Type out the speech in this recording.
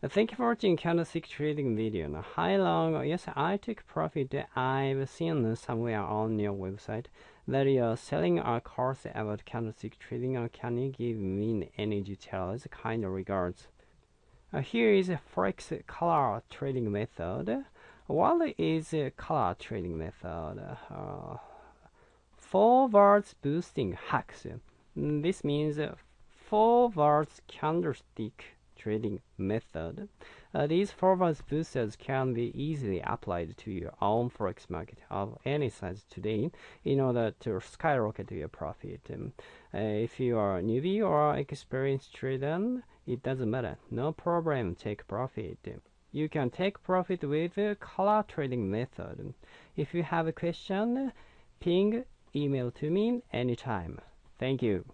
Thank you for watching candlestick trading video. Now, hi long. Yes, I took profit. I've seen somewhere on your website that you're selling a course about candlestick trading. Can you give me any details? Kind regards. Here is a forex color trading method. What is a color trading method? Uh, forwards boosting hacks. This means forwards candlestick trading method. Uh, these forward boosters can be easily applied to your own forex market of any size today in order to skyrocket your profit. Um, uh, if you are a newbie or experienced trader, it doesn't matter. No problem, take profit. You can take profit with color trading method. If you have a question, ping email to me anytime. Thank you.